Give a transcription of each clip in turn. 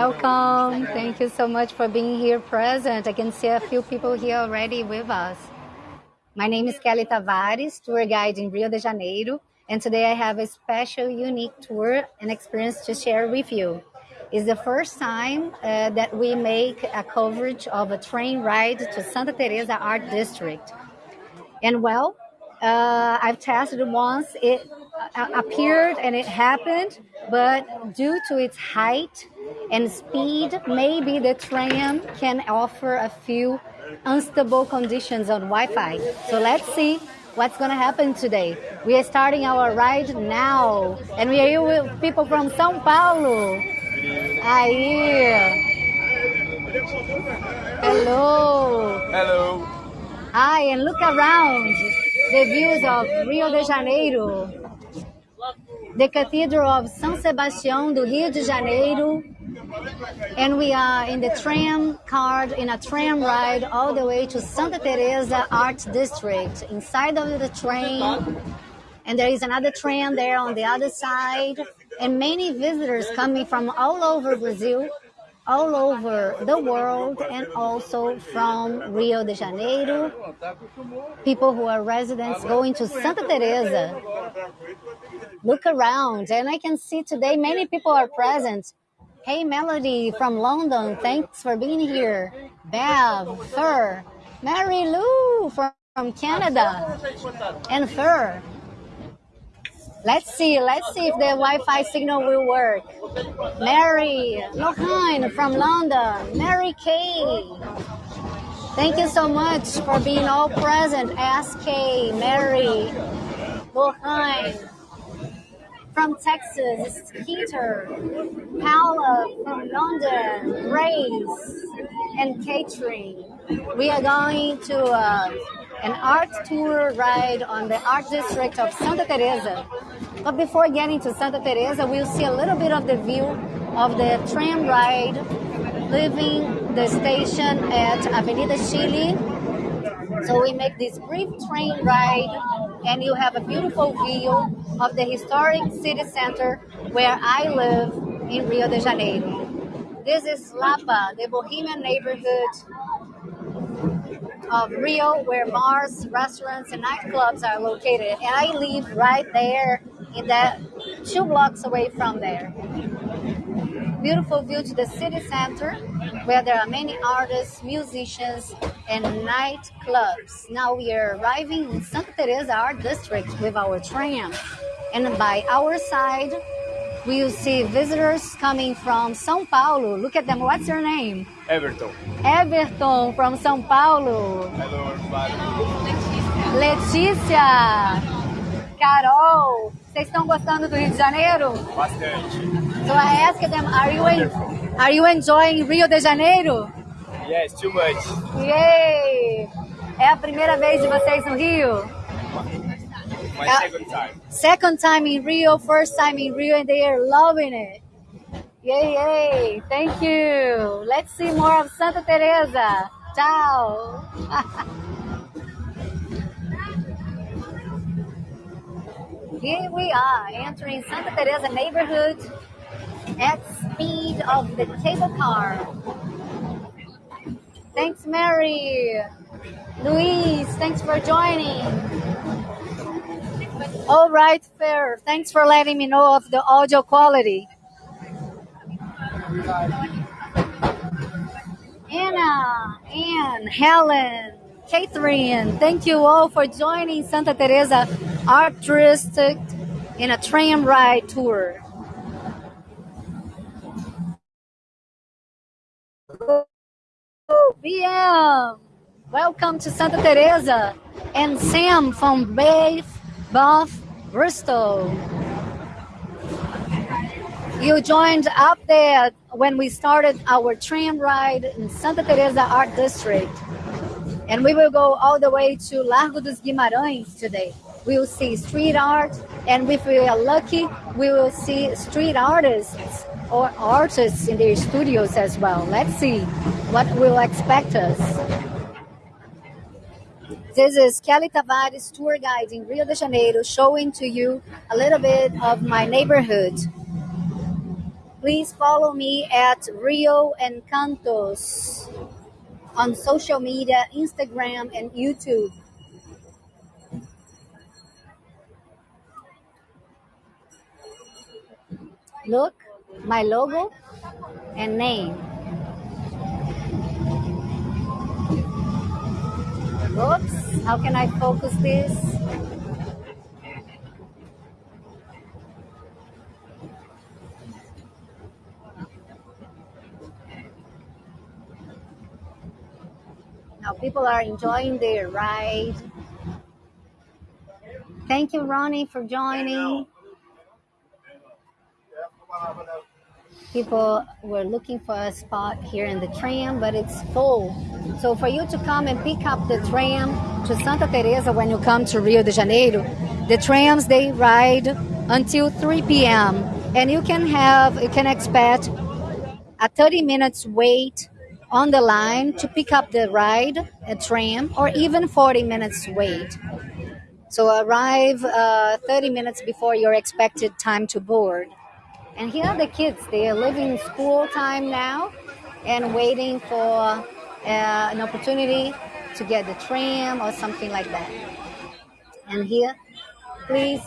Welcome. Thank you so much for being here present. I can see a few people here already with us. My name is Kelly Tavares, tour guide in Rio de Janeiro, and today I have a special, unique tour and experience to share with you. It's the first time uh, that we make a coverage of a train ride to Santa Teresa Art District. And well, uh, I've tested it once. It uh, appeared and it happened, but due to its height and speed, maybe the tram can offer a few unstable conditions on Wi-Fi. So let's see what's going to happen today. We are starting our ride now, and we are here with people from São Paulo. Aí. Hello. Hello. Hi, and look around the views of Rio de Janeiro, the Cathedral of São Sebastião do Rio de Janeiro, and we are in the tram card in a tram ride all the way to Santa Teresa Art District. Inside of the train, and there is another tram there on the other side, and many visitors coming from all over Brazil all over the world and also from Rio de Janeiro. People who are residents going to Santa Teresa. Look around, and I can see today many people are present. Hey, Melody from London, thanks for being here. Bev, Fur, Mary Lou from, Canada, and Fur. Let's see, let's see if the Wi-Fi signal will work. Mary Lohan from London, Mary Kay. Thank you so much for being all present. SK, Mary, Lohan from Texas, Skeeter, Paula from London, Grace, and Catherine. We are going to uh, an art tour ride on the art district of Santa Teresa. But before getting to Santa Teresa, we'll see a little bit of the view of the tram ride leaving the station at Avenida Chile. So we make this brief train ride and you have a beautiful view of the historic city center where I live in Rio de Janeiro. This is Lapa, the bohemian neighborhood of Rio where bars, restaurants, and nightclubs are located. And I live right there in that two blocks away from there. Beautiful view to the city center where there are many artists, musicians, and nightclubs. Now we are arriving in Santa Teresa Art District with our tram. And by our side, we will see visitors coming from São Paulo. Look at them. What's your name? Everton. Everton from São Paulo. Hello, everybody. Letícia. Carol. Vocês estão gostando do Rio de Janeiro? Bastante. So I asked them, are you, en are you enjoying Rio de Janeiro? Yes, too much. Yay! É a primeira vez de vocês no Rio? My second time. Second time in Rio, first time in Rio, and they are loving it. Yay, yay! Thank you. Let's see more of Santa Teresa. Ciao. Here we are entering Santa Teresa neighborhood at speed of the cable car. Thanks, Mary. Luis, thanks for joining. All right, fair. Thanks for letting me know of the audio quality. Anna, Anne, Helen, Catherine, thank you all for joining Santa Teresa Art in a tram ride tour. BM, welcome to Santa Teresa, and Sam from Bath, Bath, Bristol. You joined up there when we started our tram ride in Santa Teresa Art District. And we will go all the way to Largo dos Guimarães today. We will see street art, and if we are lucky, we will see street artists or artists in their studios as well. Let's see what will expect us. This is Kelly Tavares, tour guide in Rio de Janeiro, showing to you a little bit of my neighborhood. Please follow me at Rio Encantos on social media, Instagram and YouTube. Look, my logo and name. Oops, how can I focus this? Now people are enjoying their ride. Thank you, Ronnie, for joining. People were looking for a spot here in the tram, but it's full. So for you to come and pick up the tram to Santa Teresa when you come to Rio de Janeiro, the trams they ride until 3 p.m. and you can have you can expect a 30 minutes wait on the line to pick up the ride, a tram, or even 40 minutes wait. So arrive uh, 30 minutes before your expected time to board. And here are the kids. They are living school time now and waiting for uh, an opportunity to get the tram or something like that. And here, please,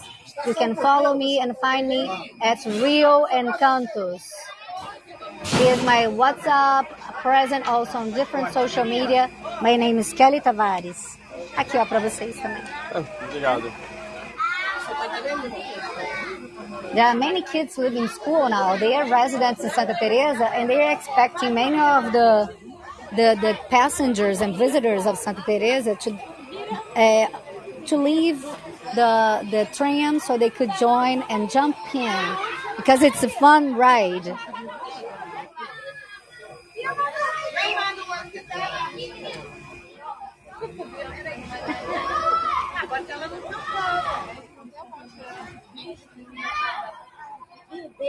you can follow me and find me at Rio Encantos. Here's my WhatsApp, present also on different social media. My name is Kelly Tavares. Aqui, ó, para vocês também. Obrigado. There are many kids living in school now. They are residents in Santa Teresa, and they are expecting many of the the, the passengers and visitors of Santa Teresa to uh, to leave the the tram so they could join and jump in because it's a fun ride.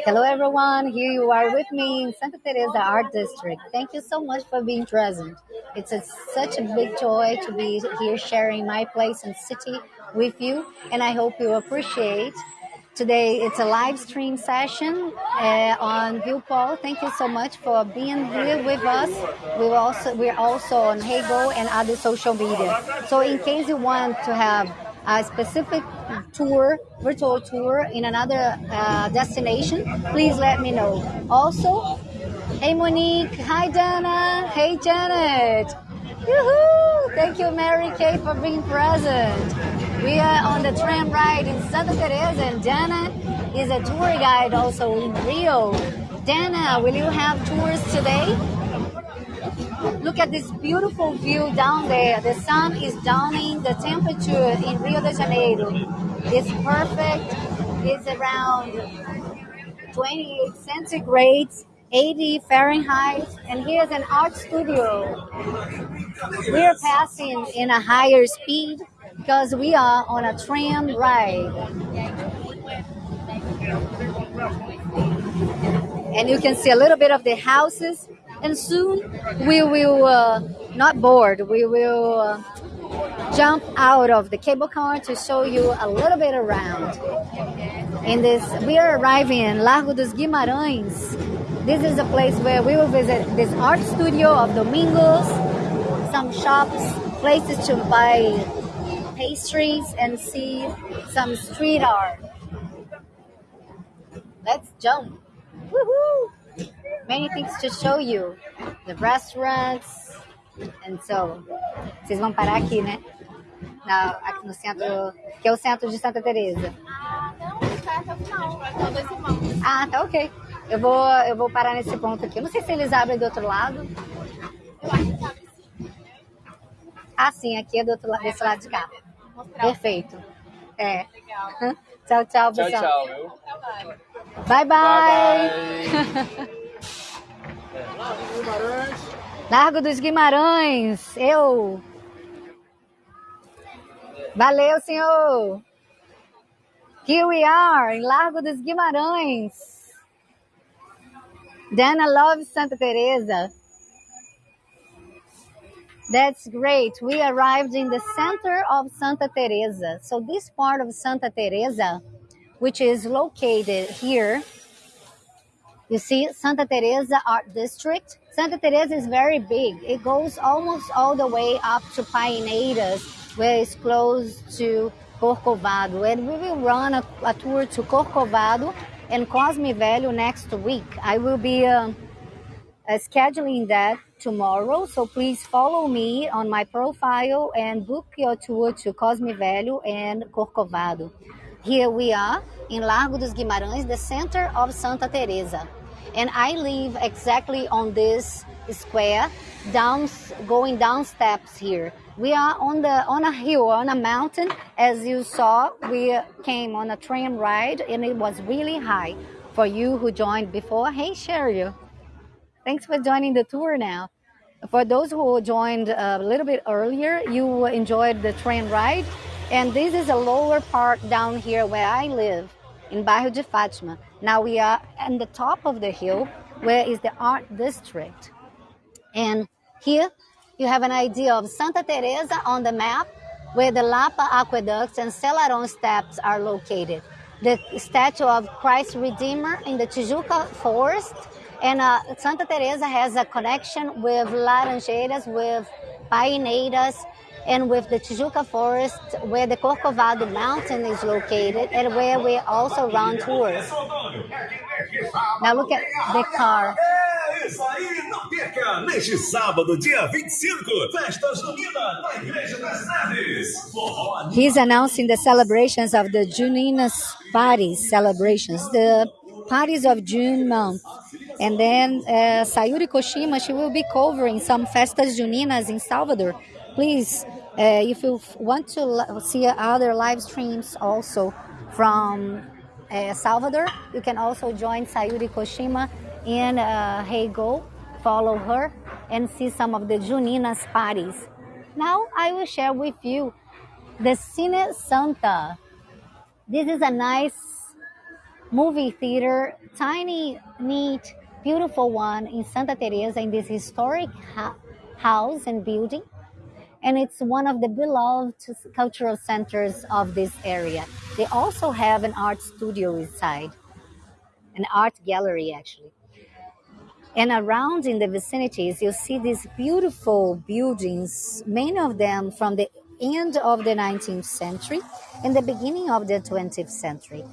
Hello, everyone. Here you are with me in Santa Teresa Art District. Thank you so much for being present. It's a, such a big joy to be here sharing my place and city with you, and I hope you appreciate. Today it's a live stream session uh, on ViewPol. Thank you so much for being here with us. We also we're also on Heygo and other social media. So in case you want to have a specific tour, virtual tour in another uh, destination, please let me know. Also, hey Monique, hi Dana, hey Janet. Yoo-hoo! Thank you, Mary Kay, for being present. We are on the tram ride in Santa Teresa, and Dana is a tour guide also in Rio. Dana, will you have tours today? Look at this beautiful view down there. The sun is downing. The temperature in Rio de Janeiro is perfect. It's around 28 centigrades, 80 Fahrenheit. And here's an art studio. We're passing in a higher speed because we are on a tram ride. And you can see a little bit of the houses and soon we will uh, not board we will uh, jump out of the cable car to show you a little bit around. In this we are arriving in Largo dos Guimarães. This is a place where we will visit this art studio of Domingos some shops places to buy pastries and see some street art. Let's jump. Woohoo! Many things to show you. The restaurants. And so, vocês vão parar aqui, né? Na, aqui no centro, que é o centro de Santa Teresa. Ah, não, vai até o final. Até dois irmãos. Ah, tá ok. Eu vou, eu vou parar nesse ponto aqui. Eu não sei se eles abrem do outro lado. Eu acho que sabe sim. Ah, sim, aqui é do outro lado, desse lado de cá. Perfeito. É. legal. Tchau, tchau, Tchau, pessoal. tchau, viu? Trabalho. Bye, bye. Bye, Largo dos Guimarães. Eu. Valeu, senhor. Here we are, em Largo dos Guimarães. Dana loves Santa Teresa. That's great. We arrived in the center of Santa Teresa. So this part of Santa Teresa, which is located here, You see Santa Teresa Art District. Santa Teresa is very big. It goes almost all the way up to Paineiras, where it's close to Corcovado. And we will run a, a tour to Corcovado and Cosme Velho next week. I will be uh, uh, scheduling that tomorrow. So please follow me on my profile and book your tour to Cosme Velho and Corcovado. Here we are in Largo dos Guimarães, the center of Santa Teresa. And I live exactly on this square, down, going down steps here. We are on the on a hill, on a mountain. As you saw, we came on a train ride and it was really high. For you who joined before, hey Cheryl, thanks for joining the tour now. For those who joined a little bit earlier, you enjoyed the train ride. And this is a lower part down here where I live in Bairro de Fátima. Now we are at the top of the hill where is the art district. And here you have an idea of Santa Teresa on the map where the Lapa Aqueducts and Selarón steps are located. The statue of Christ Redeemer in the Tijuca Forest and uh, Santa Teresa has a connection with Laranjeiras, with Paineiras, and with the Tijuca Forest, where the Corcovado Mountain is located, and where we also run tours. Now look at the car. Isso aí, não perca! Neste sábado, dia 25, Festas Juninas na Igreja das Neves. He's announcing the celebrations of the Juninas parties, celebrations, the parties of June month. And then uh, Sayuri Koshima, she will be covering some Festas Juninas in Salvador. Please, uh, if you want to see other live streams also from uh, Salvador, you can also join Sayuri Koshima in uh, Heygo, follow her, and see some of the Juninas parties. Now I will share with you the Cine Santa. This is a nice movie theater, tiny, neat, beautiful one in Santa Teresa in this historic house and building. And it's one of the beloved cultural centers of this area. They also have an art studio inside, an art gallery actually. And around in the vicinities, you see these beautiful buildings, many of them from the end of the 19th century and the beginning of the 20th century.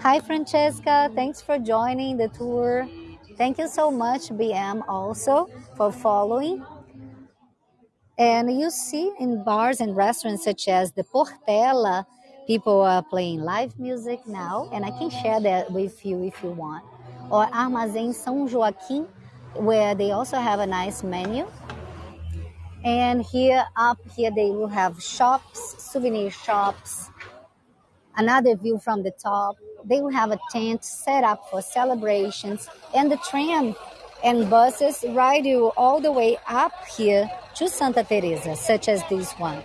Hi, Francesca. Thanks for joining the tour. Thank you so much, BM, also for following. And you see in bars and restaurants such as the Portela, people are playing live music now, and I can share that with you if you want. Or Armazém São Joaquim, where they also have a nice menu. And here, up here, they will have shops, souvenir shops, another view from the top. They will have a tent set up for celebrations, and the tram and buses ride you all the way up here to Santa Teresa, such as this one.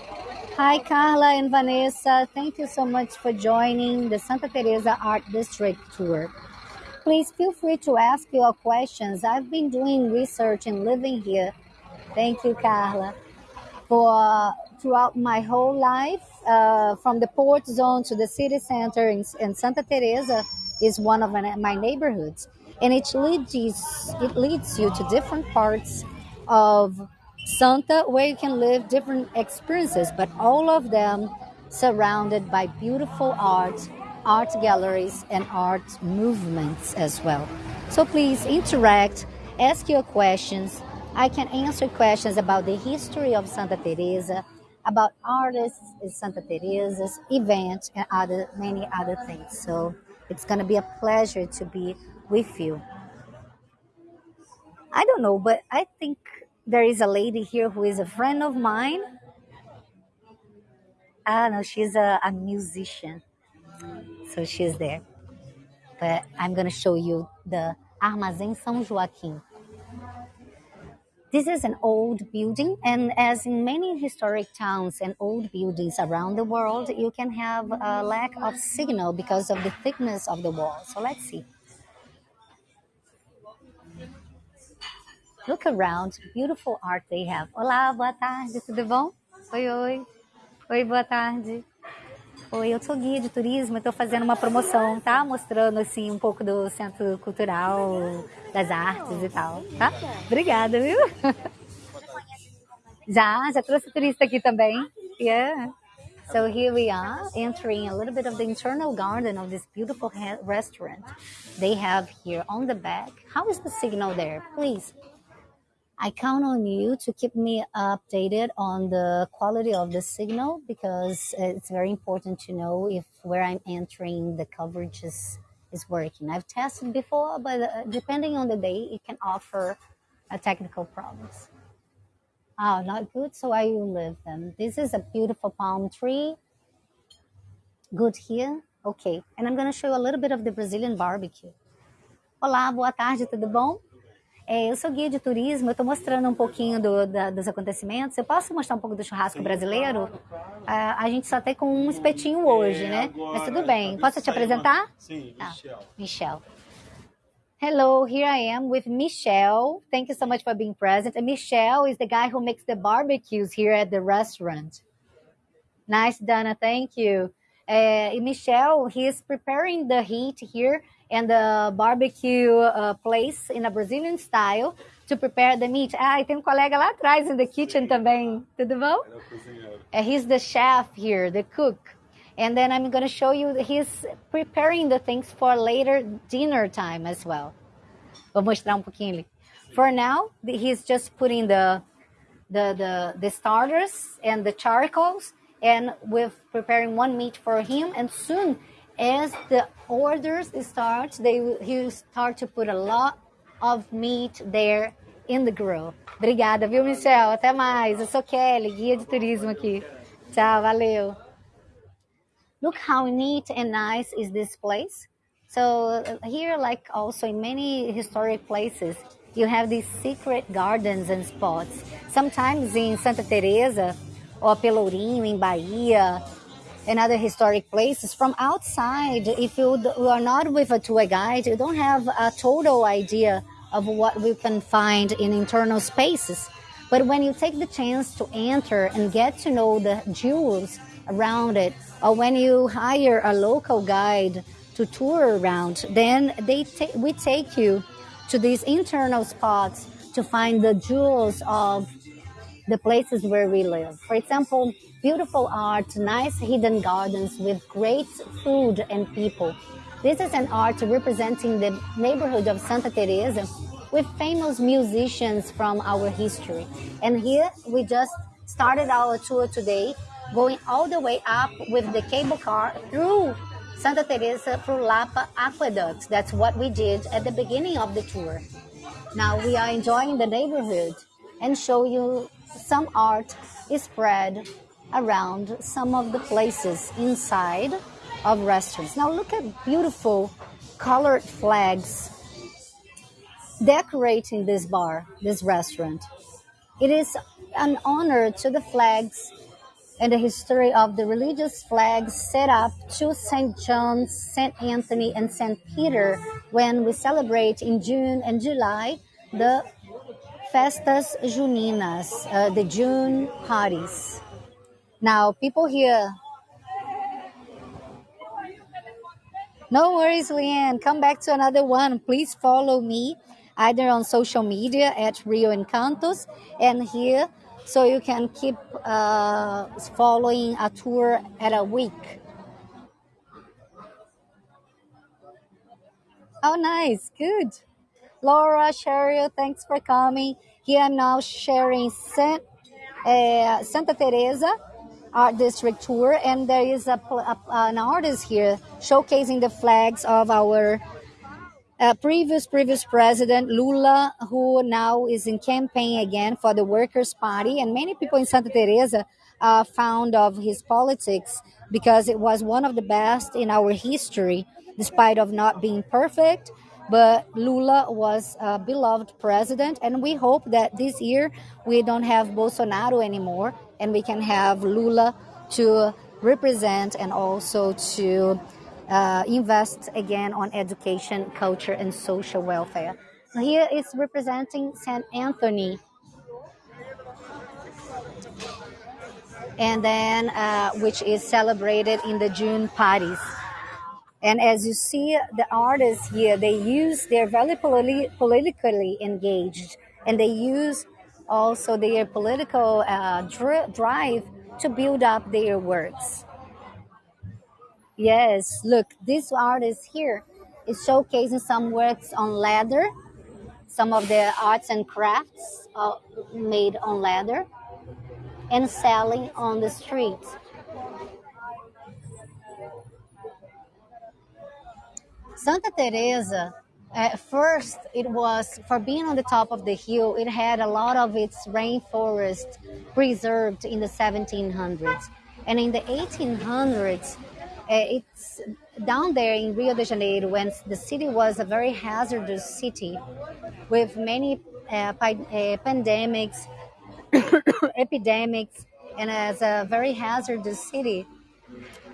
Hi, Carla and Vanessa. Thank you so much for joining the Santa Teresa Art District tour. Please feel free to ask your questions. I've been doing research and living here. Thank you, Carla for throughout my whole life, uh, from the port zone to the city center in, in Santa Teresa is one of my, my neighborhoods, and it leads it leads you to different parts of Santa where you can live different experiences, but all of them surrounded by beautiful art, art galleries, and art movements as well. So please interact, ask your questions. I can answer questions about the history of Santa Teresa, about artists in Santa Teresa's event, and other many other things. So it's going to be a pleasure to be with you. I don't know, but I think there is a lady here who is a friend of mine. I don't know, she's a, a musician. So she's there. But I'm going to show you the Armazém São Joaquim. This is an old building, and as in many historic towns and old buildings around the world, you can have a lack of signal because of the thickness of the wall. So let's see. Look around, beautiful art they have. Olá, boa tarde, tudo bom? Oi, oi. Oi, boa tarde. Oi, eu sou guia de turismo, estou fazendo uma promoção, tá? Mostrando assim um pouco do centro cultural, das artes e tal, tá? Obrigada, viu? Já, já trouxe turista aqui também. Yeah. So here we are entering a little bit of the internal garden of this beautiful restaurant they have here on the back. How is the signal there? Please I count on you to keep me updated on the quality of the signal because it's very important to know if where I'm entering the coverage is, is working. I've tested before, but uh, depending on the day, it can offer a technical problems. Oh, not good. So I will leave them. This is a beautiful palm tree. Good here. Okay. And I'm going to show you a little bit of the Brazilian barbecue. Olá, boa tarde, tudo bom? É, eu sou guia de turismo, eu estou mostrando um pouquinho do, da, dos acontecimentos. Eu posso mostrar um pouco do churrasco brasileiro? A, a gente só tem com um espetinho hoje, né? Mas tudo bem. Posso te apresentar? Sim, Michel. Ah, Michel. Hello, here I am with Michel. Thank you so much for being present. And Michel is the guy who makes the barbecues here at the restaurant. Nice, Dana. Thank you. Uh, Michel, he is preparing the heat here and the barbecue uh, place in a Brazilian style to prepare the meat. Ah, e tem um colega lá atrás in the kitchen também. Tudo bom? Uh, he's the chef here, the cook. And then I'm going to show you, he's preparing the things for later dinner time as well. Vou mostrar um pouquinho ali. For now, he's just putting the, the, the, the starters and the charcoals and we're preparing one meat for him and soon as the orders start, they he start to put a lot of meat there in the grill. Obrigada, viu, Michel? Até mais. Eu sou Kelly, guia de turismo aqui. Tchau, valeu. Look how neat and nice is this place. So here, like also in many historic places, you have these secret gardens and spots. Sometimes in Santa Teresa or Pelourinho in Bahia, and other historic places from outside if you, you are not with a tour guide you don't have a total idea of what we can find in internal spaces but when you take the chance to enter and get to know the jewels around it or when you hire a local guide to tour around then they we take you to these internal spots to find the jewels of the places where we live. For example, beautiful art, nice hidden gardens with great food and people. This is an art representing the neighborhood of Santa Teresa with famous musicians from our history. And here we just started our tour today, going all the way up with the cable car through Santa Teresa through Lapa Aqueduct. That's what we did at the beginning of the tour. Now we are enjoying the neighborhood and show you some art is spread around some of the places inside of restaurants. Now look at beautiful colored flags decorating this bar, this restaurant. It is an honor to the flags and the history of the religious flags set up to St. John, St. Anthony, and St. Peter when we celebrate in June and July the festas juninas, uh, the June parties. Now, people here. No worries, Leanne. Come back to another one. Please follow me either on social media at Rio Encantos and here so you can keep uh, following a tour at a week. Oh, nice. Good. Laura, Cheryl, thanks for coming. Here I'm now sharing uh, Santa Teresa Art District Tour, and there is a, a, an artist here showcasing the flags of our uh, previous previous president Lula, who now is in campaign again for the Workers' Party, and many people in Santa Teresa are fond of his politics because it was one of the best in our history, despite of not being perfect. But Lula was a beloved president, and we hope that this year we don't have Bolsonaro anymore, and we can have Lula to represent and also to uh, invest again on education, culture, and social welfare. Here is representing St. Anthony. and then uh, which is celebrated in the June parties. And as you see, the artists here, they use, they're very politi- politically engaged and they use also their political uh, dri- drive to build up their works. Yes, look, this artist here is showcasing some works on leather, some of the arts and crafts uh, made on leather, and selling on the streets. Santa Teresa, at first, it was for being on the top of the hill. It had a lot of its rainforest preserved in the 1700s, and in the 1800s, uh, it's down there in Rio de Janeiro when the city was a very hazardous city with many uh, pandemics, epidemics, and as a very hazardous city.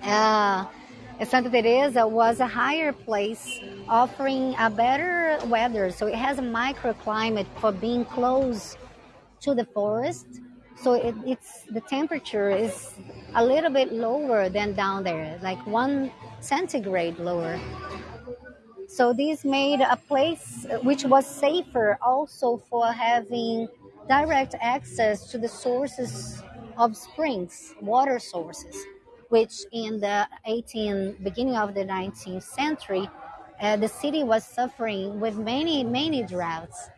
Uh, Santa Teresa was a higher place offering a better weather. So it has a microclimate for being close to the forest. So it, it's the temperature is a little bit lower than down there, like one centigrade lower. So this made a place which was safer also for having direct access to the sources of springs, water sources which in the 18 beginning of the 19th century uh, the city was suffering with many many droughts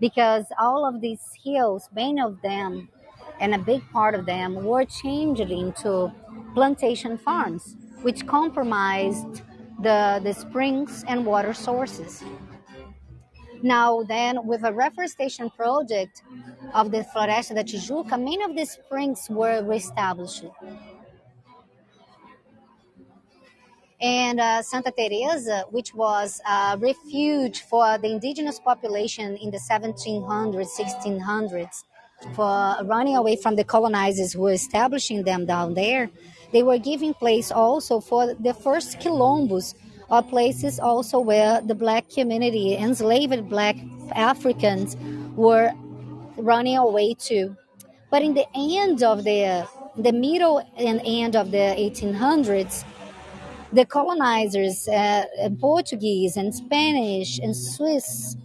because all of these hills many of them and a big part of them were changed into plantation farms which compromised the, the springs and water sources. Now then with a reforestation project of the Floresta da Tijuca many of the springs were reestablished and uh, Santa Teresa, which was a refuge for the indigenous population in the 1700s, 1600s, for running away from the colonizers who were establishing them down there, they were giving place also for the first quilombos, or places also where the black community, enslaved black Africans, were running away to. But in the end of the the middle and end of the 1800s, the colonizers, uh, Portuguese and Spanish and Swiss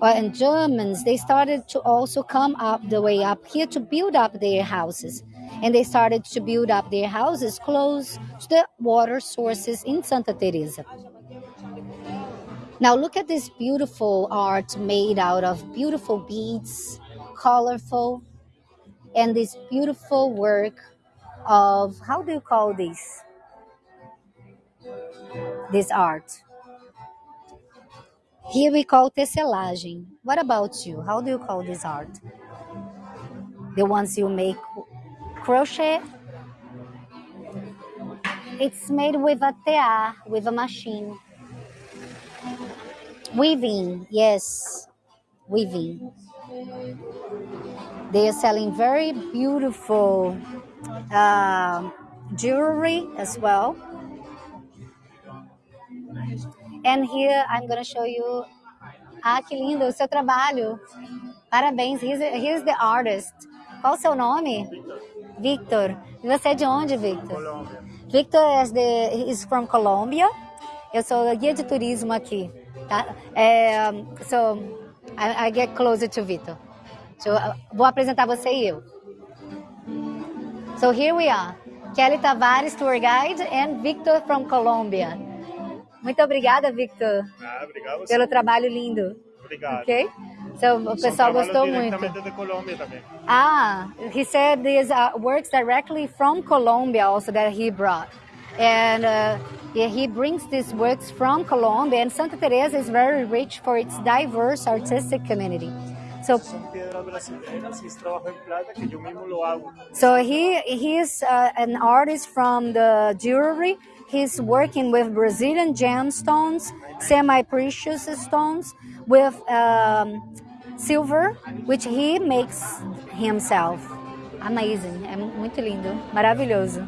uh, and Germans, they started to also come up the way up here to build up their houses. And they started to build up their houses close to the water sources in Santa Teresa. Now look at this beautiful art made out of beautiful beads, colorful, and this beautiful work of how do you call this? This art. Here we call tecelagem. What about you? How do you call this art? The ones you make crochet? It's made with a tear, with a machine. Weaving, yes, weaving. They are selling very beautiful uh, jewelry as well. And here I'm going to show you. Ah, que lindo o seu trabalho. Parabéns. Here's, here's the artist. Qual o seu nome? Victor. E você é de onde, Victor? Colômbia. Victor is, the, is from Colombia. Eu sou guia de turismo aqui. Tá? É, so, I, I get closer to Victor. So, vou apresentar você e eu. So here we are. Kelly Tavares, tour guide, and Victor from Colombia. Muito obrigada, Victor, Ah, obrigado. pelo trabalho lindo. Obrigado. Ok? So, o São pessoal gostou muito. de Colômbia também. Ah, he said these uh, works directly from Colombia also that he brought. And uh, he brings these works from Colombia, and Santa Teresa is very rich for its diverse artistic community. So, so he he's uh, an artist from the jewelry. He's working with Brazilian gemstones, semi-precious stones, with um, silver, which he makes himself. Amazing, é muito lindo, maravilhoso.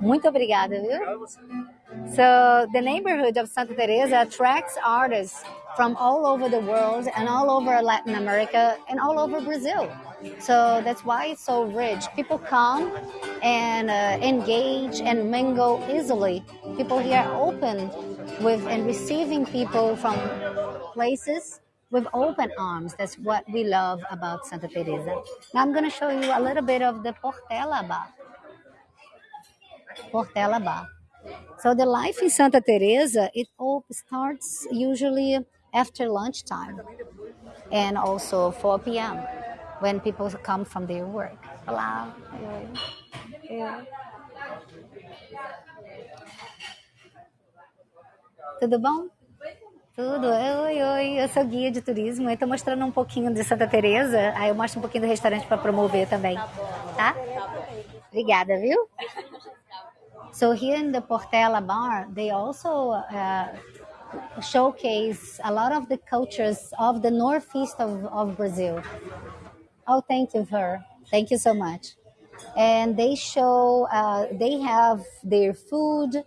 Muito obrigada, viu? So the neighborhood of Santa Teresa attracts artists from all over the world and all over Latin America and all over Brazil. So that's why it's so rich. People come and uh, engage and mingle easily. People here are open with and receiving people from places with open arms. That's what we love about Santa Teresa. Now I'm going to show you a little bit of the Portela Bar. Portela Bar. So the life in Santa Teresa, it all starts usually after lunchtime and also 4 p.m. when people come from their work. Olá. Tudo bom? Tudo. Oi, oi. Eu sou guia de turismo. Eu tô mostrando um pouquinho de Santa Teresa. Aí eu mostro um pouquinho do restaurante para promover também. Tá? Obrigada, viu? So here in the Portela bar, they also uh, showcase a lot of the cultures of the northeast of, of Brazil. Oh, thank you, her. Thank you so much. And they show, uh, they have their food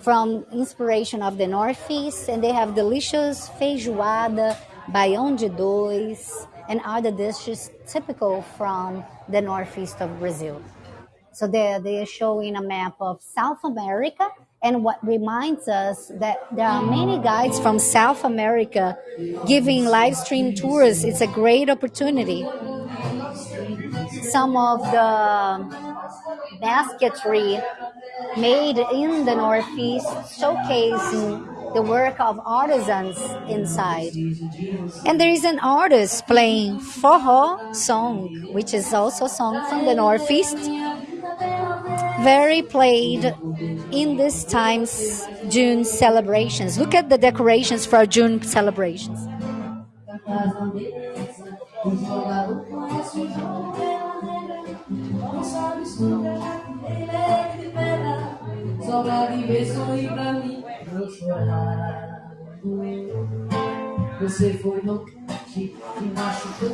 from inspiration of the northeast, and they have delicious feijoada, baião de dois, and other dishes typical from the northeast of Brazil. So they they are showing a map of South America, and what reminds us that there are many guides from South America giving live stream tours. It's a great opportunity. Some of the basketry made in the Northeast showcasing the work of artisans inside. And there is an artist playing forró song, which is also a song from the Northeast very played in this time's June celebrations. Look at the decorations for June celebrations. roda de beijo e pra mim não chorar. Você foi no que me machucou,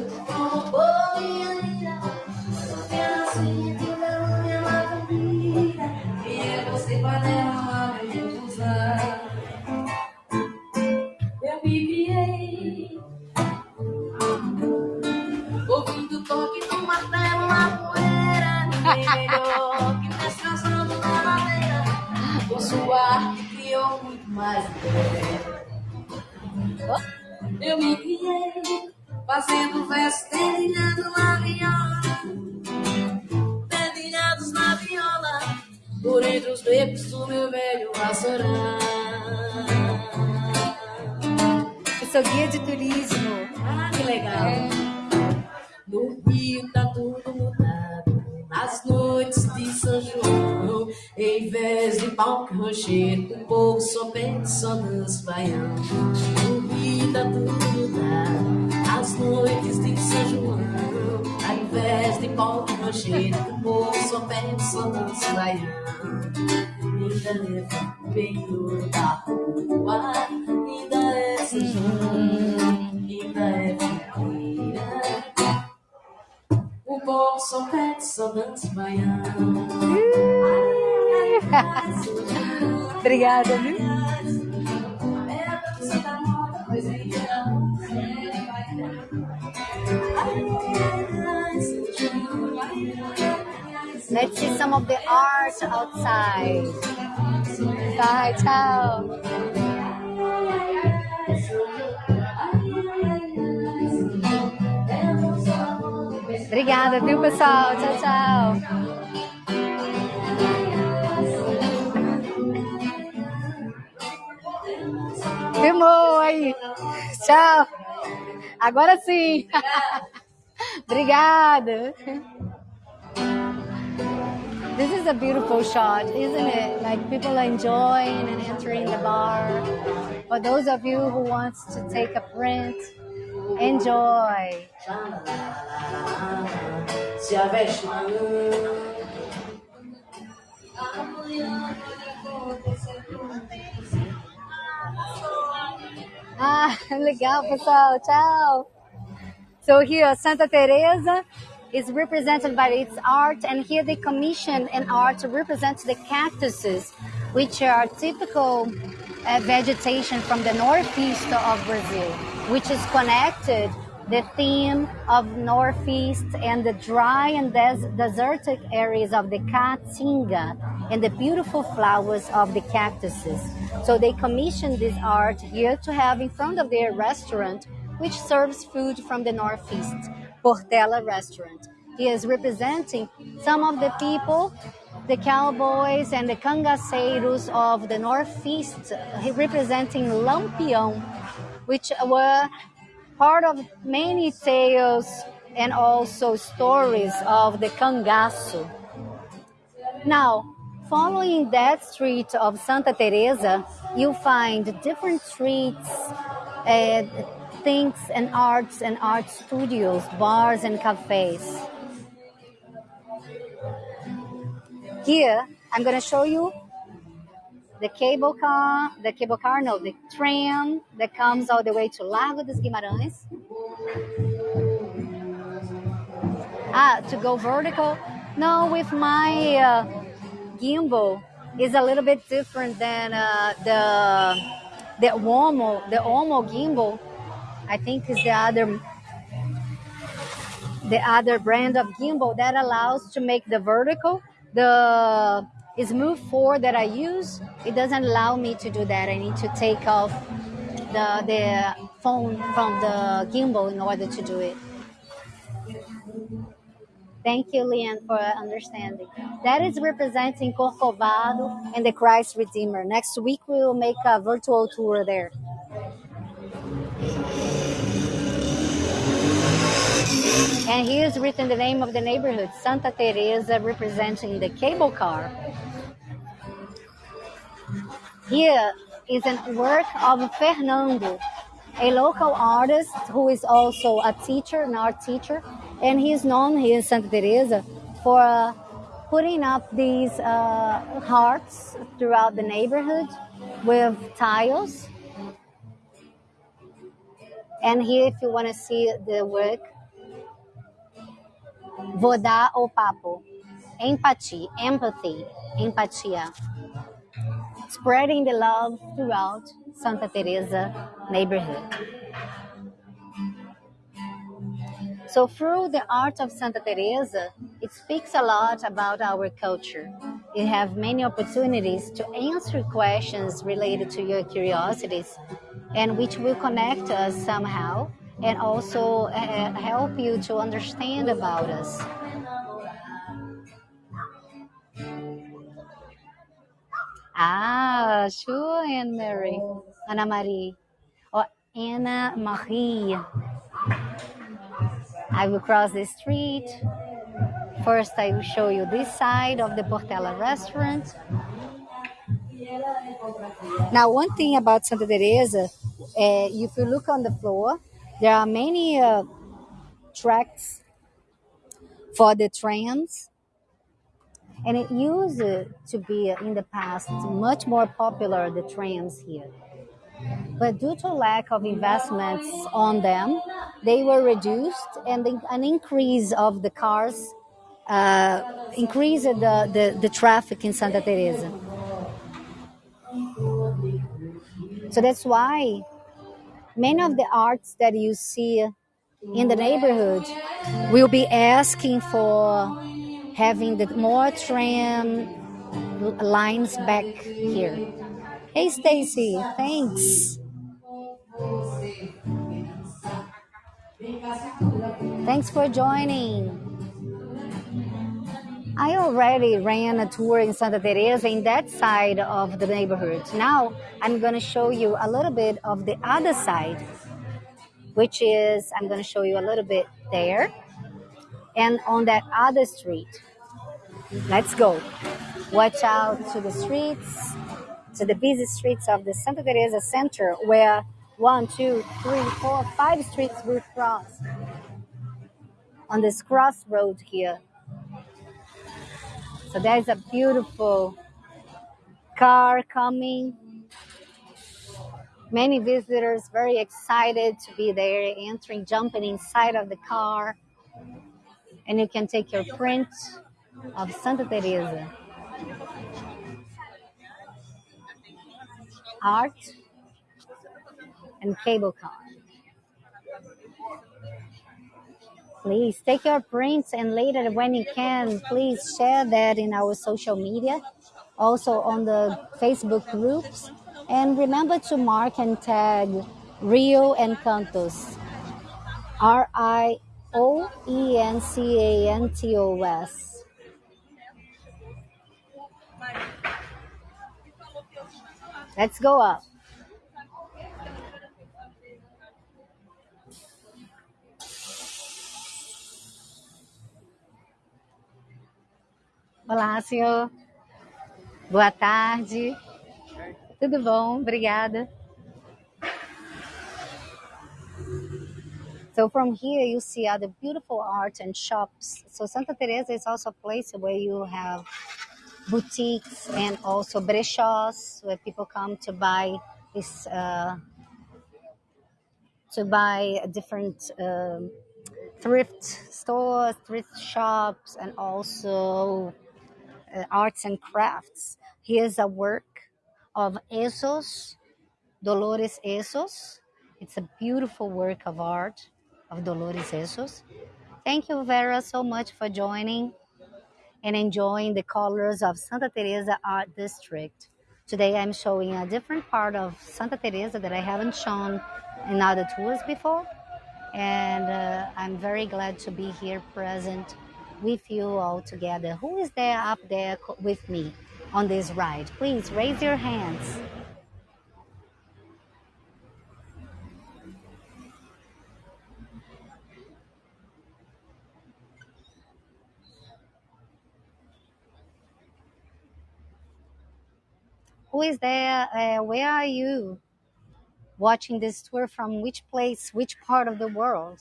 Obrigada, viu? Let's see some of the art outside. Bye, ciao. Obrigada, viu, pessoal? Tchau, tchau. Filmou aí. Tchau. Agora sim. Obrigada. This is a beautiful shot, isn't it? Like people are enjoying and entering the bar. For those of you who wants to take a print, enjoy. Ah, legal, pessoal. Tchau. So here, Santa Teresa is represented by its art, and here they commissioned an art to represent the cactuses, which are typical uh, vegetation from the northeast of Brazil, which is connected the theme of northeast and the dry and des- desertic areas of the caatinga and the beautiful flowers of the cactuses. So they commissioned this art here to have in front of their restaurant, which serves food from the northeast, Portela restaurant. He is representing some of the people, the cowboys and the cangaceiros of the northeast, representing Lampião, which were part of many tales and also stories of the cangaço. Now, following that street of Santa Teresa, you find different streets, uh, things and arts and art studios, bars and cafes. Here, I'm going to show you the cable car, the cable car, no, the tram that comes all the way to Largo dos Guimarães. Ah, to go vertical? No, with my uh, gimbal is a little bit different than uh, the the Osmo, the Osmo gimbal. I think is the other the other brand of gimbal that allows to make the vertical. The smooth four that I use, it doesn't allow me to do that. I need to take off the the phone from the gimbal in order to do it. Thank you, Leanne, for understanding. That is representing Corcovado and the Christ Redeemer. Next week, we will make a virtual tour there. And here is written the name of the neighborhood, Santa Teresa, representing the cable car. Here is a work of Fernando, a local artist who is also a teacher, an art teacher, and he is known here in Santa Teresa for uh, putting up these uh, hearts throughout the neighborhood with tiles. And here, if you want to see the work, vou dar o papo, empathy, empathy, empatia, spreading the love throughout Santa Teresa neighborhood. So through the art of Santa Teresa, it speaks a lot about our culture. You have many opportunities to answer questions related to your curiosities and which will connect us somehow and also uh, help you to understand about us. Ah, sure, Anne Mary. Anna Marie. Or Anna Marie. I will cross the street. First, I will show you this side of the Portela restaurant. Now, one thing about Santa Teresa, uh, if you look on the floor, there are many uh, tracks for the trams, and it used to be in the past much more popular the trams here. But due to lack of investments on them, they were reduced, and an increase of the cars uh, increased the, the, the traffic in Santa Teresa. So that's why many of the arts that you see in the neighborhood will be asking for having the more tram lines back here. Hey Stacy, thanks. Thanks for joining. I already ran a tour in Santa Teresa in that side of the neighborhood. Now I'm going to show you a little bit of the other side, which is I'm going to show you a little bit there and on that other street. Let's go. Watch out to the streets, to the busy streets of the Santa Teresa Center where one, two, three, four, five streets will cross on this crossroad here. So there's a beautiful car coming. Many visitors very excited to be there, entering, jumping inside of the car. And you can take your print of Santa Teresa. art and cable car. Please take your prints and later when you can, please share that in our social media, also on the Facebook groups. And remember to mark and tag Rio Encantos, R Let's go up. Olá, senhor. Boa tarde. Tudo bom? Obrigada. So from here you see other beautiful art and shops. So Santa Teresa is also a place where you have boutiques and also brechós where people come to buy this uh, to buy different um, thrift stores, thrift shops, and also uh, arts and crafts. Here's a work of Esos, Dolores Esos. It's a beautiful work of art of Dolores Esos. Thank you, Vera, so much for joining and enjoying the colors of Santa Teresa Art District. Today I'm showing a different part of Santa Teresa that I haven't shown in other tours before. And uh, I'm very glad to be here present with you all together. Who is there up there with me on this ride? Please raise your hands. Who is there? Uh, where are you watching this tour from? Which place, which part of the world?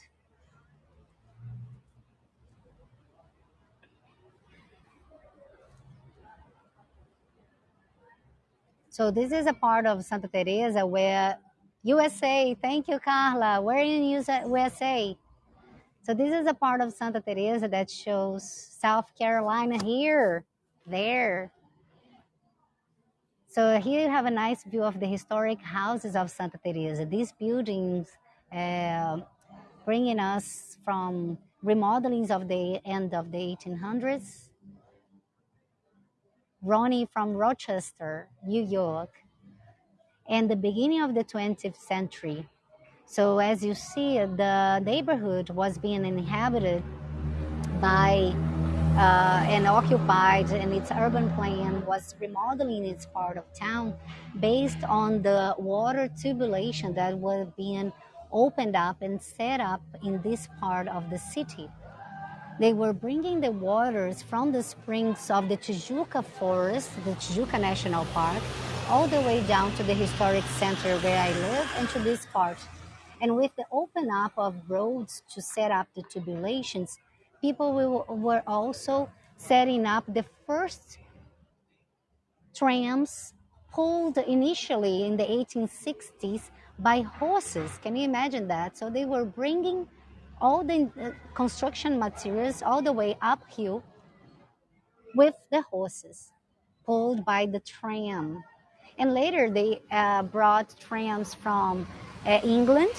So this is a part of Santa Teresa where USA, thank you, Carla. We're in USA. So this is a part of Santa Teresa that shows South Carolina here, there. So here you have a nice view of the historic houses of Santa Teresa. These buildings uh, bringing us from remodelings of the end of the 1800s. Ronnie from Rochester, New York, and the beginning of the 20th century. So as you see, the neighborhood was being inhabited by uh, and occupied, and its urban plan was remodeling its part of town based on the water tubulation that was being opened up and set up in this part of the city. They were bringing the waters from the springs of the Tijuca Forest, the Tijuca National Park, all the way down to the historic center where I live and to this part. And with the open up of roads to set up the tubulations, people will, were also setting up the first trams pulled initially in the 1860s by horses. Can you imagine that? So they were bringing all the uh, construction materials all the way uphill with the horses pulled by the tram. And later they uh, brought trams from uh, England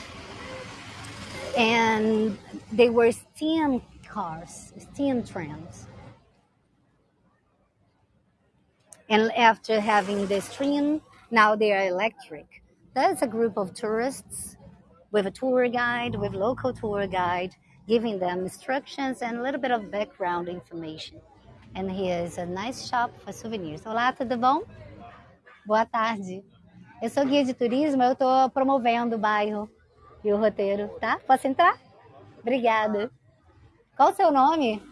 and they were steam cars, steam trams. And after having the stream, now they are electric. That's a group of tourists with a tour guide, with local tour guide, giving them instructions and a little bit of background information. And here is a nice shop for souvenirs. Olá, tudo bom? Boa tarde. Eu sou guia de turismo, eu estou promovendo o bairro e o roteiro, tá? Posso entrar? Obrigada. Qual o seu nome?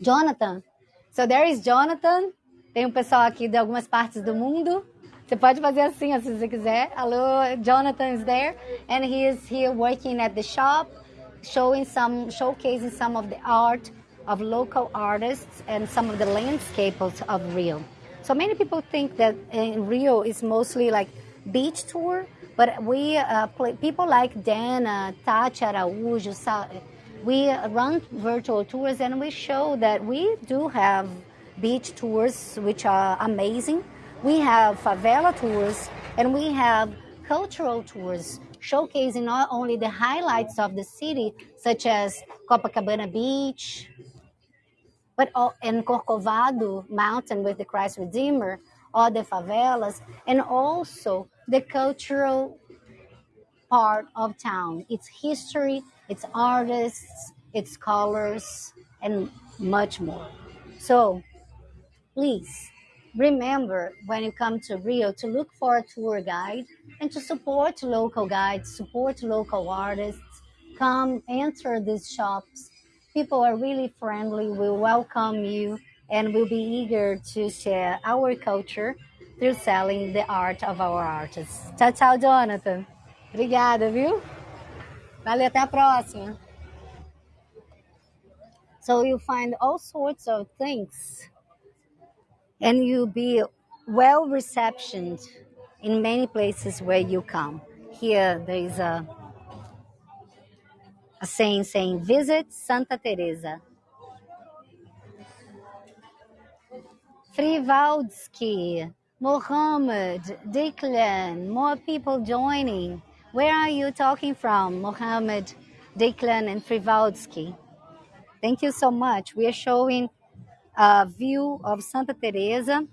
Jonathan. So there is Jonathan. Tem um pessoal aqui de algumas partes do mundo. Você pode fazer assim, se você quiser. Hello, Jonathan is there, and he is here working at the shop, showing some, showcasing some of the art of local artists and some of the landscapes of Rio. So many people think that in Rio is mostly like beach tour, but we uh, play, people like Dana, Tati Araújo, we run virtual tours and we show that we do have beach tours which are amazing. We have favela tours And we have cultural tours showcasing not only the highlights of the city, such as Copacabana Beach, but in Corcovado Mountain with the Christ Redeemer, or the favelas, and also the cultural part of town, its history, its artists, its colors, and much more. So please remember when you come to Rio to look for a tour guide and to support local guides, support local artists. Come enter these shops. People are really friendly, will welcome you, and will be eager to share our culture through selling the art of our artists. Tchau, tchau, Jonathan. Obrigada, viu? Valeu, até a próxima. So you find all sorts of things and you'll be well receptioned in many places where you come. Here there is a, a saying saying visit Santa Teresa. Frivaldsky, Mohammed, Declan, more people joining. Where are you talking from, Mohammed, Declan, and Frivaldsky? Thank you so much. We are showing a view of Santa Teresa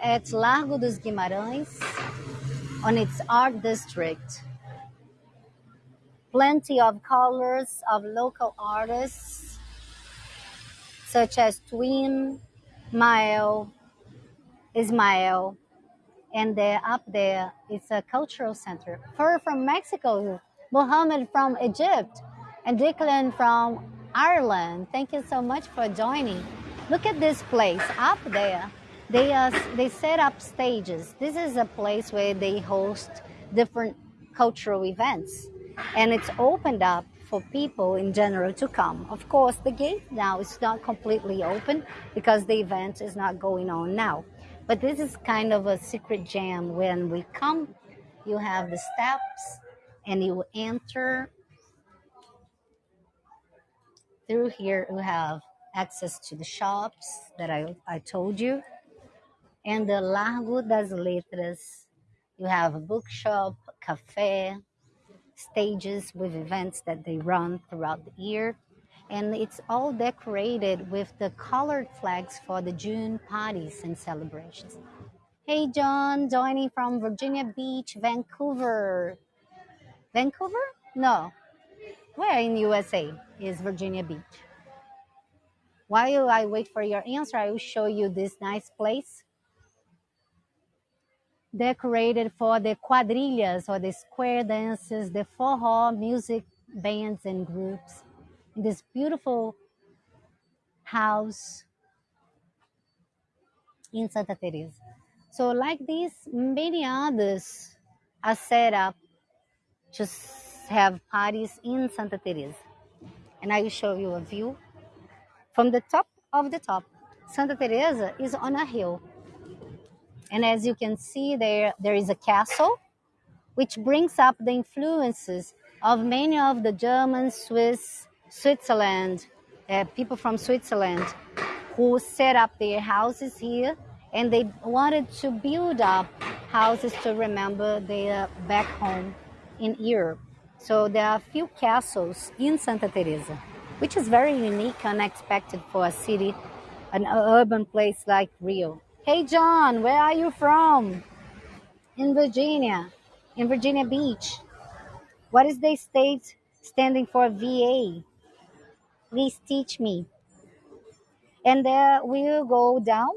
at Largo dos Guimarães on its art district. Plenty of colors of local artists such as Twin, Mael, Ismael, and there up there it's a cultural center. Fur from Mexico, Mohammed from Egypt, and Declan from Ireland. Thank you so much for joining. Look at this place up there. They uh, they set up stages. This is a place where they host different cultural events, and it's opened up for people in general to come. Of course, the gate now is not completely open because the event is not going on now. But this is kind of a secret jam. When we come, you have the steps and you enter through here you have access to the shops that I, I told you. And the Largo das Letras, you have a bookshop, cafe, stages with events that they run throughout the year. And it's all decorated with the colored flags for the June parties and celebrations. Hey, John, joining from Virginia Beach, Vancouver. Vancouver? No, where in USA is Virginia Beach? While I wait for your answer, I will show you this nice place decorated for the quadrillas or the square dances, the forró music bands and groups. This beautiful house in Santa Teresa. So like this, many others are set up to have parties in Santa Teresa. And I will show you a view. From the top of the top, Santa Teresa is on a hill. And as you can see there, there is a castle, which brings up the influences of many of the German, Swiss, Switzerland, uh, people from Switzerland who set up their houses here and they wanted to build up houses to remember their back home in Europe. So there are a few castles in Santa Teresa, which is very unique, and unexpected for a city, an urban place like Rio. Hey John, where are you from? In Virginia, in Virginia Beach. What is the state standing for VA? Please teach me. And there we will go down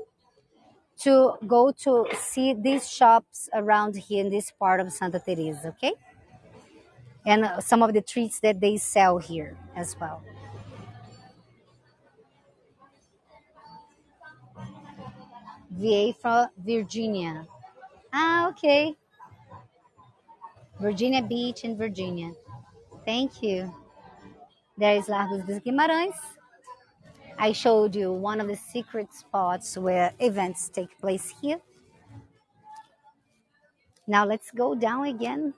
to go to see these shops around here in this part of Santa Teresa, okay? and some of the treats that they sell here as well. VA from Virginia. Ah, okay. Virginia Beach in Virginia. Thank you. There is Largos dos Guimarães. I showed you one of the secret spots where events take place here. Now let's go down again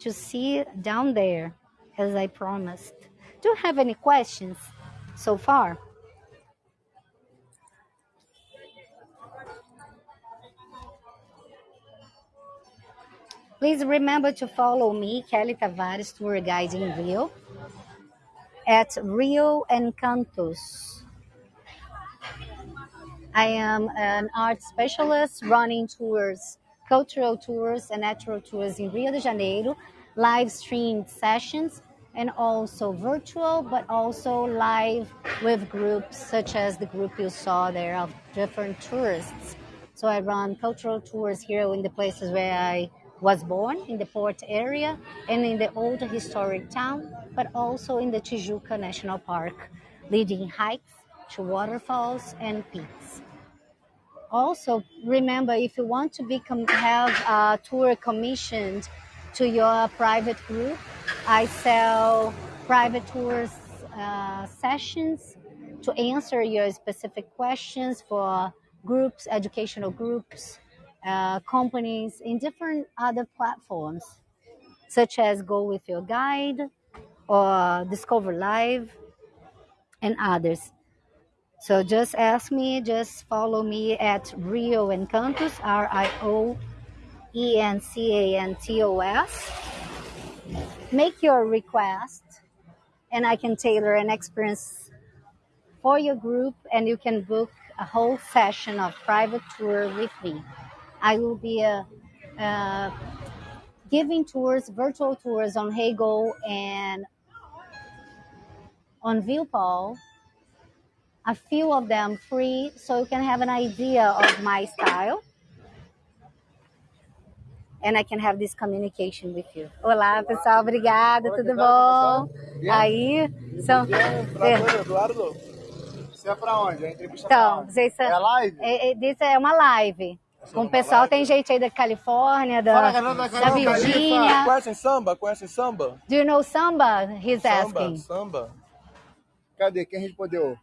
to see down there as I promised. Do you have any questions so far? Please remember to follow me, Kelly Tavares, tour guide in Rio, at Rio Encantos. I am an art specialist running tours, cultural tours, and natural tours in Rio de Janeiro, live streamed sessions, and also virtual, but also live with groups such as the group you saw there of different tourists. So I run cultural tours here in the places where I was born, in the port area, and in the old historic town, but also in the Tijuca National Park, leading hikes to waterfalls and peaks. Also remember if you want to become have a tour commissioned to your private group i sell private tours uh, sessions to answer your specific questions for groups educational groups uh, companies in different other platforms such as go with your guide or discover live and others so just ask me, just follow me at Rio Encantos, R I O E N C A N T O S. Make your request, and I can tailor an experience for your group, and you can book a whole session of private tour with me. I will be uh, uh, giving tours, virtual tours on Heygo and on Viewpal a few of them free so you can have an idea of my style and I can have this communication with you. Olá, pessoal, obrigada, tudo bom? Aí, são... É. Eduardo, você é onde? A entrevista então, pra vocês são... É live? É, é, isso é uma live. Com o pessoal, tem gente aí da Califórnia, da, Fala, galera da da Virgínia. Conhecem samba? Conhecem samba? Do you know samba? He's Samba, asking. samba. Cadê? Quem respondeu?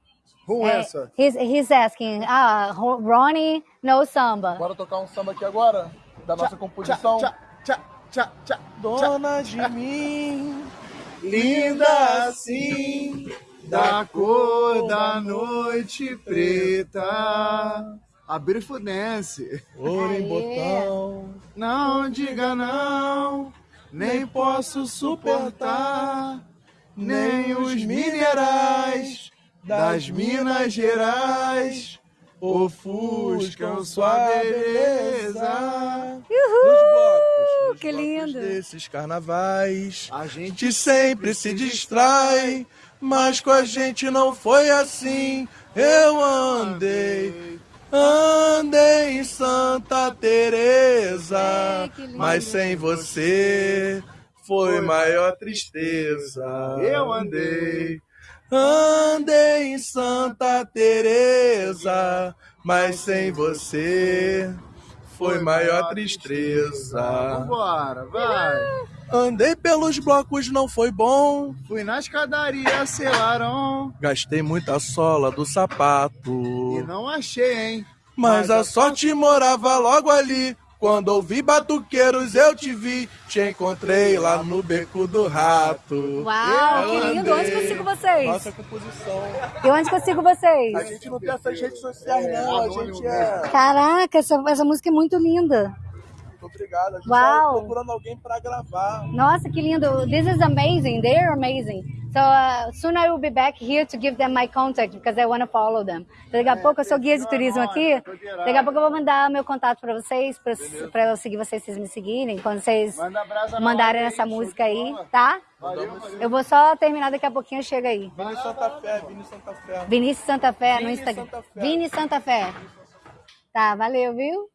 Who É, answer? he's, he's asking, ah, Ro- Ronnie knows samba. Bora tocar um samba aqui agora? Da nossa composição? Tchá, tchá, tchá, tchá. Dona de mim, Linda assim, da cor da noite preta. A Beautiful Dance. ouro em botão. Não diga não, nem posso suportar, nem os minerais das Minas Gerais ofuscam sua beleza. Nos blocos, nos que blocos lindo. desses carnavais. A gente sempre se distrai, mas com a gente não foi assim. Eu andei, andei em Santa Teresa, mas sem você foi maior tristeza. Eu andei. andei em Santa Teresa, mas sem você foi maior tristeza. Vambora, vai. Andei pelos blocos, não foi bom. Fui na escadaria, selaram. Gastei muita sola do sapato. E não achei, hein? Mas a sorte morava logo ali. Quando ouvi batuqueiros, eu te vi. Te encontrei lá no beco do rato. Uau, Eu que lindo. Onde que eu sigo vocês? Nossa composição. E onde que eu sigo vocês? A gente não tem essas redes sociais, não. A gente é. Caraca, essa, essa música é muito linda. Muito obrigado. A gente Uau. tá procurando alguém pra gravar. Nossa, que lindo. This is amazing. They're amazing. So uh, soon I will be back here to give them my contact because I want to follow them. Então, daqui a pouco eu sou guia de turismo aqui. Daqui a pouco eu vou mandar meu contato para vocês, para eu seguir vocês, vocês me seguirem. Quando vocês Manda mandarem essa aí, música aí, tá? Valeu. Eu vou só terminar daqui a pouquinho, chega aí. Vini Santa Fé, Vini Santa Fé. Vinícius Santa Fé no Instagram. Vini Santa Fé. Tá, valeu, viu?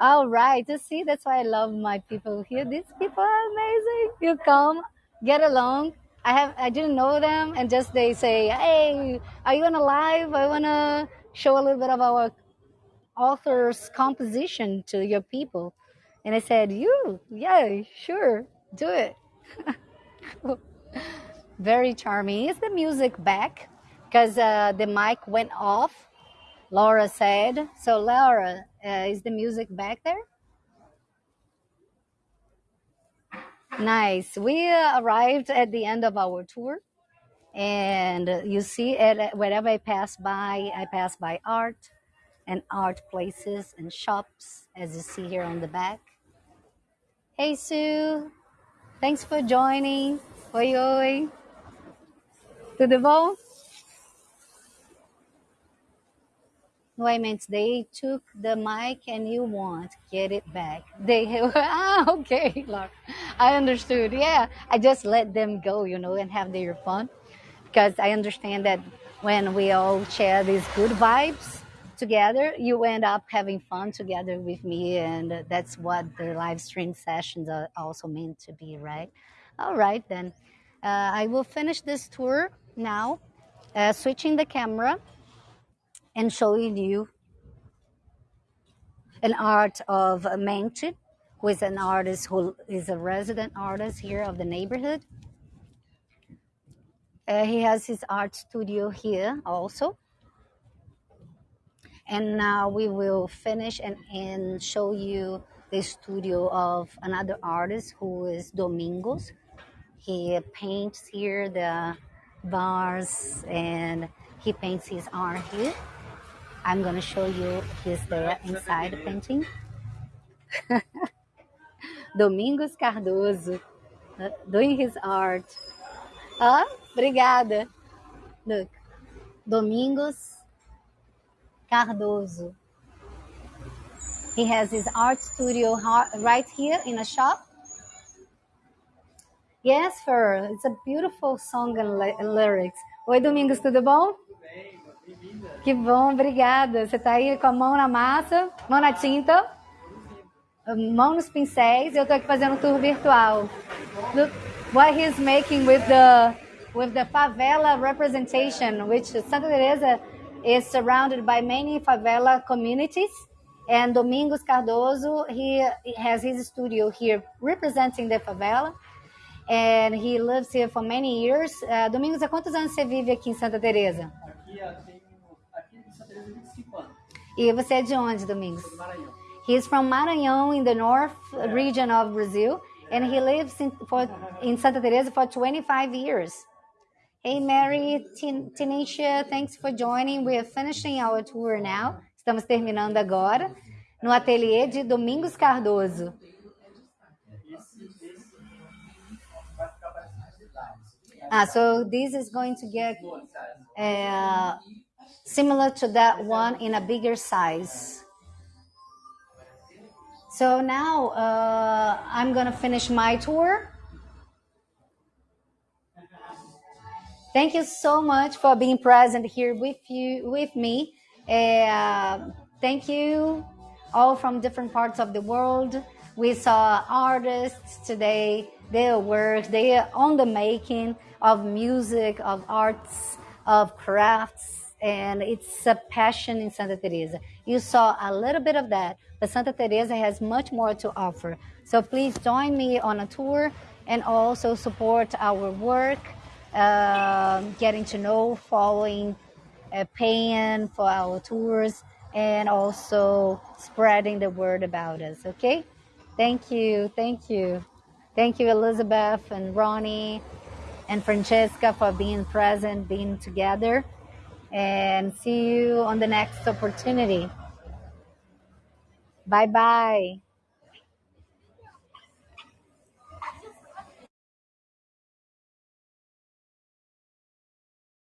All right, you see, that's why I love my people here. These people are amazing. You come, get along. I have, I didn't know them, and just they say, "Hey, are you on a live? I wanna show a little bit of our author's composition to your people." And I said, "You, yeah, sure, do it." Very charming. Is the music back? Because uh, the mic went off. Laura said. So, Laura, uh, is the music back there? Nice. We uh, arrived at the end of our tour. And uh, you see, it, wherever I pass by, I pass by art and art places and shops, as you see here on the back. Hey Sue, thanks for joining. Oi, oi. Tudo bom? No, I meant they took the mic and you want get it back. They ah okay, Laura. I understood. Yeah, I just let them go, you know, and have their fun because I understand that when we all share these good vibes together, you end up having fun together with me, and that's what the live stream sessions are also meant to be, right? All right, then. Uh, I will finish this tour now, uh, switching the camera and showing you an art of Mente, who is an artist who is a resident artist here of the neighborhood. Uh, he has his art studio here also. And now we will finish and, and show you the studio of another artist who is Domingos. He paints here the bars and he paints his art here. I'm going to show you his there inside painting. Domingos Cardoso uh, doing his art. Ah, obrigada. Look, Domingos Cardoso. He has his art studio right here in a shop. Yes, Fer, it's a beautiful song and lyrics. Oi, Domingos, tudo bom? Que bom, obrigada. Você está aí com a mão na massa, mão na tinta, mão nos pincéis. Eu estou aqui fazendo um tour virtual. Look what he's making with the with the favela representation, which Santa Teresa is surrounded by many favela communities. And Domingos Cardoso, he, has his studio here representing the favela. And he lives here for many years. Uh, Domingos, há quantos anos você vive aqui em Santa Teresa? Aqui, tenho, E você é de onde, Domingos? Maranhão. He's from Maranhão in the north region of Brazil. And he lives in, for, in Santa Teresa for 25 years. Hey, Mary, Tanisha, thanks for joining. We are finishing our tour now. Estamos terminando agora no ateliê de Domingos Cardoso. Ah, so this is going to get uh, similar to that one in a bigger size. So now uh, I'm going to finish my tour. Thank you so much for being present here with you, with me. Uh, thank you all from different parts of the world. We saw artists today, their work, they are on the making of music, of arts, of crafts, and it's a passion in Santa Teresa. You saw a little bit of that, but Santa Teresa has much more to offer. So please join me on a tour and also support our work uh, getting to know, following, uh, paying for our tours, and also spreading the word about us. Okay? Thank you. Thank you. Thank you, Elizabeth and Ronnie and Francesca, for being present, being together. And see you on the next opportunity. Bye bye.